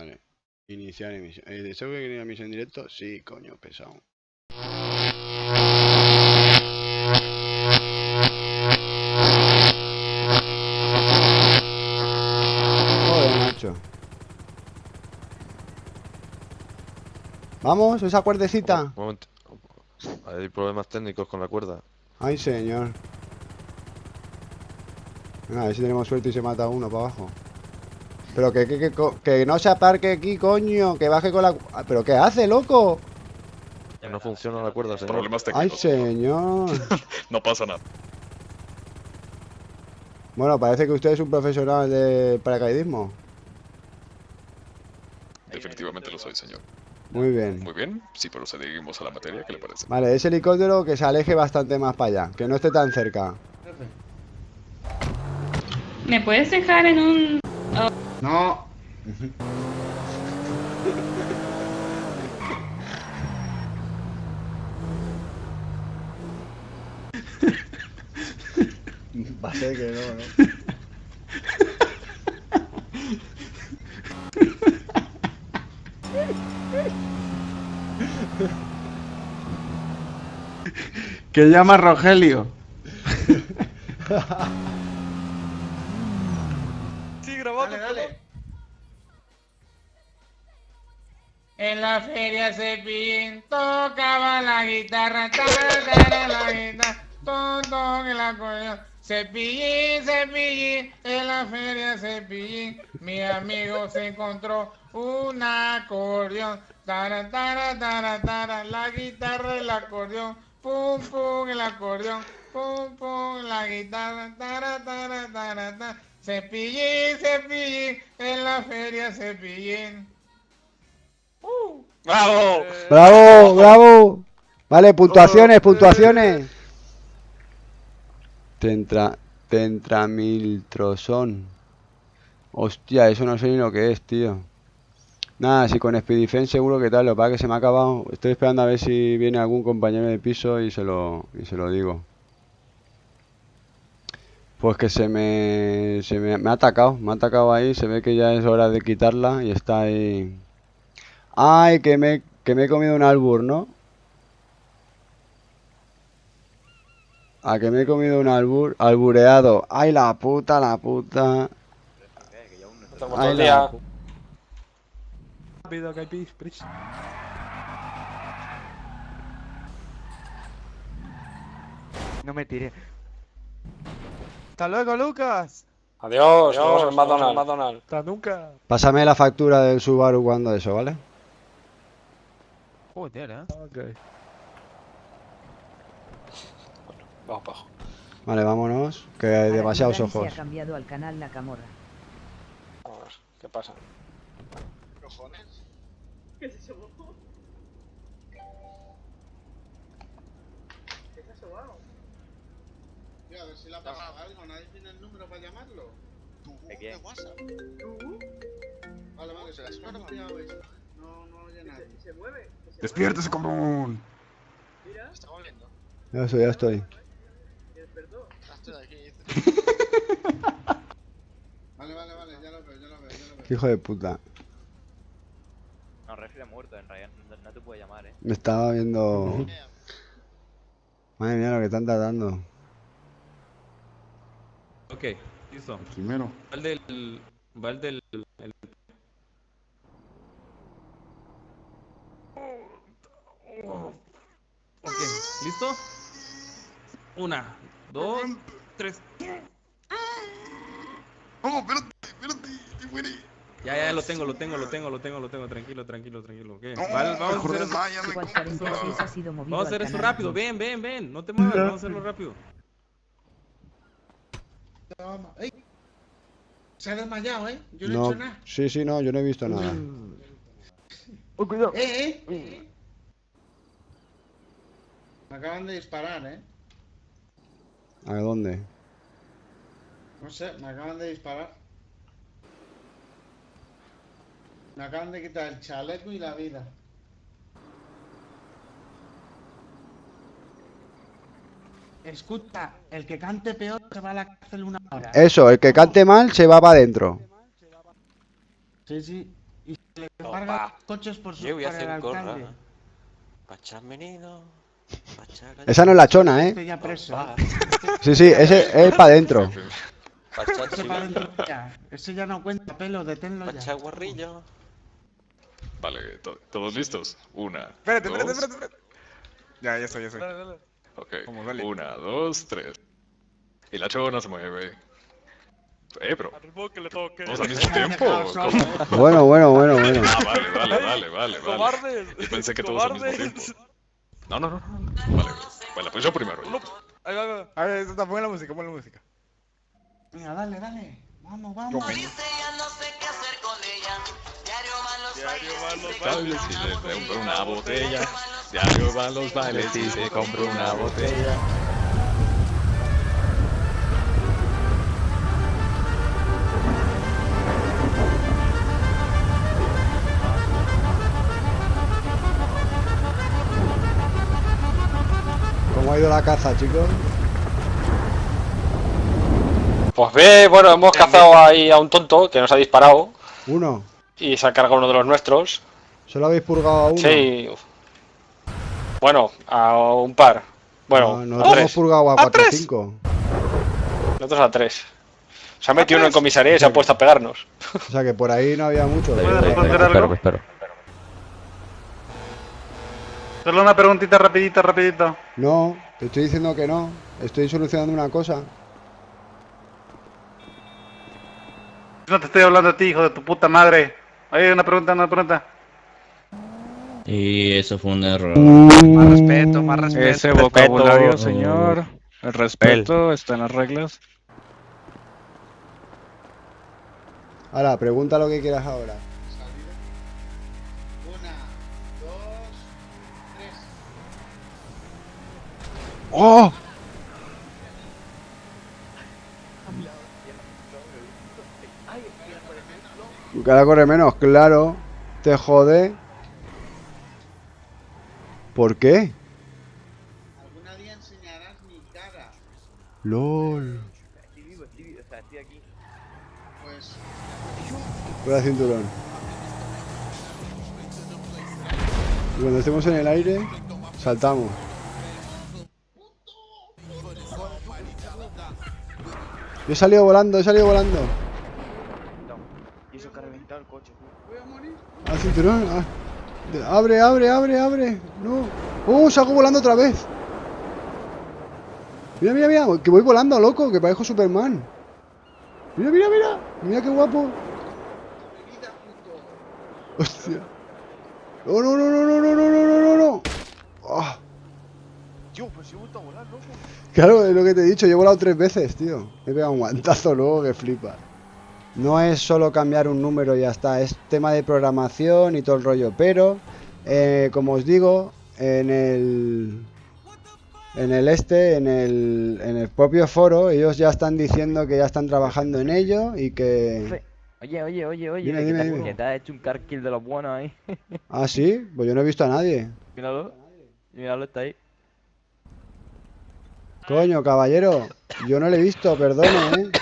Vale. Iniciar emisión. Eh, ¿Deseo que quería emisión en directo? Sí, coño, pesado. Joder, macho. Vamos, esa cuerdecita. Un momento. Hay problemas técnicos con la cuerda. Ay, señor. Venga, a ver si tenemos suerte y se mata uno para abajo. Pero que, que, que, co- que no se aparque aquí, coño. Que baje con la... Ah, ¿Pero qué hace, loco? Que no funciona la cuerda, señor. Problemas Ay, técnicos. señor. No pasa nada. Bueno, parece que usted es un profesional de paracaidismo. Definitivamente lo soy, señor. Muy bien. Muy bien, sí, pero seguimos a la materia, ¿qué le parece? Vale, ese helicóptero que se aleje bastante más para allá. Que no esté tan cerca. ¿Me puedes dejar en un... No. Va a ser que no, ¿no? Que llama Rogelio. En la feria Cepillín tocaba la guitarra, tara, tara, la guitarra, ton, el acordeón. Cepillín, Cepillín, en la feria Cepillín, mi amigo se encontró un acordeón. Tara, tara, tara, tara, la guitarra, el acordeón, pum, pum, el acordeón, pum, pum, la guitarra, tara, tara, tara, tara. Cepillín, Cepillín, en la feria Cepillín. ¡Bravo! ¡Bravo! ¡Bravo! Vale, puntuaciones, puntuaciones. Tentra... Tentramiltrosón. Hostia, eso no sé ni lo que es, tío. Nada, si con Speedifen seguro que tal, lo es que se me ha acabado. Estoy esperando a ver si viene algún compañero de piso y se lo, y se lo digo. Pues que se me, se me, me ha atacado, me ha atacado ahí, se ve que ya es hora de quitarla y está ahí. Ay, que me, que me he comido un albur, ¿no? A que me he comido un albur, albureado. Ay, la puta, la puta. Ay, la Rápido, que hay prisa. No me tiré. Hasta luego, Lucas. Adiós, nos vemos en McDonald's. McDonald's. Hasta nunca. Pásame la factura del Subaru cuando eso, ¿vale? Joder, eh. Ok. Vamos para abajo. Vale, vámonos, que hay demasiados Se ojos. ha cambiado al canal. A ver, ¿qué pasa? a ver si le ha pasado algo. ¿Nadie tiene el número para llamarlo? ¿De quién? WhatsApp? Vale, vale, se las cambiado esto. No, no oye nadie. ¿Se mueve? ¡Despiértese, cabrón! ¿Está volviendo? Ya estoy, ya estoy. Ah, estoy aquí. Vale, vale, vale, ya lo veo, ya lo veo, ya lo veo. Hijo de puta. No, Refri ha muerto en realidad, no, no te puede llamar, eh. Me estaba viendo. Madre mía, lo que están tratando. Ok, listo. Primero. Va el del. Va el del. el- Ok, ¿listo? Una, dos, tres. ¡Oh, espérate, espérate! ¡Te muere! Ya, ya, lo tengo, lo tengo, lo tengo, lo tengo, lo tengo. Tranquilo, tranquilo, tranquilo. ok. No, Vale, vamos a hacer eso. desmáyame, Squad compa. 46 ha sido movido Vamos a hacer al eso canal rápido. Ven, ven, ven. No te muevas, vamos a hacerlo rápido. ¡Ey! Se ha desmayado, ¿eh? Yo no, he hecho nada. sí, sí, no, yo no he visto nada. Oh, cuidado. ¡Eh, eh! Me acaban de disparar, ¿eh? ¿A dónde? No sé, me acaban de disparar. Me acaban de quitar el chaleco y la vida. Escucha, el que cante peor se va a la cárcel una hora. Eso, el que cante mal se va para adentro. Sí, sí. Y se le cargan coches por su Yo voy a hacer corra. Pachas venido. Esa no es la chona, ¿eh? Ya preso. Va. Sí, sí, ese es para adentro. Ese para adentro ya. Ese ya no cuenta pelo, deténlo ya. Guarrillo. Vale, to- ¿todos listos? Una. Espérate, dos, espérate, espérate, espérate. Ya, ya estoy, ya estoy. Ok, Vamos, dale. una, dos, tres. Y la chona se mueve. Eh, pero. ¿Todos al mismo tiempo? ¿Cómo? Bueno, bueno, bueno, bueno. Ah, vale, vale, vale, vale, vale. Yo pensé que todos al mismo tiempo. No, no, no, no. Vale, vale, pues yo primero. Ahí va, ahí va. A ver, está, pon la música, pon la música. Venga, dale, dale. Vamos, Yo vamos. me- Bailes y le compro una botella. Diario van los bailes y se compro una botella. Ido la caza, chicos? Pues ve, bueno, hemos cazado ahí a un tonto que nos ha disparado Uno. y se ha cargado uno de los nuestros. ¿Solo habéis purgado a uno? Sí. Bueno, a un par. Bueno, No, a nosotros hemos tres. purgado a 4 o 5. Nosotros a tres. Se ha metido uno en comisaría y se ha puesto a pegarnos. O sea que por ahí no había mucho. ¿Puedes responder algo? Espero, Solo una preguntita rapidita, rapidito. No, te estoy diciendo que no. Estoy solucionando una cosa. No te estoy hablando a ti, hijo de tu puta madre. Oye, una pregunta, una pregunta. Y eso fue un error. Más respeto, más respeto. Ese vocabulario, señor. El respeto está en las reglas. Ahora, pregunta lo que quieras ahora. ¡Oh! Cada corre menos, claro. Te jode. ¿Por qué? Algún día enseñarás mi cara. LOL. Estoy vivo, estoy vivo, o sea, estoy aquí. Pues. Fuera cinturón. Y cuando estemos en el aire, saltamos. He salido volando, he salido volando. Y eso que ha reventado el coche. Voy a morir. Ah, cinturón. Ah. Abre, abre, abre, abre. No. Oh, salgo volando otra vez. Mira, mira, mira. Que voy volando, loco. Que parezco Superman. Mira, mira, mira. Mira qué guapo. Hostia. No, no, no, no, no, no, no, no. Ah. Yo, pues si he vuelto a volar, loco. Claro, es lo que te he dicho. Yo he volado tres veces, tío. Me he pegado un guantazo luego que flipa. No es solo cambiar un número y ya está. Es tema de programación y todo el rollo. Pero, eh, como os digo, en el... En el este, en el, en el propio foro, ellos ya están diciendo que ya están trabajando en ello y que... Oye, oye, oye, oye, Dime, que, dime, te, dime. que te has hecho un car kill de los buenos ahí. Ah, sí, pues yo no he visto a nadie. míralo, míralo, está ahí. Coño, caballero, yo no le he visto, perdone, ¿eh?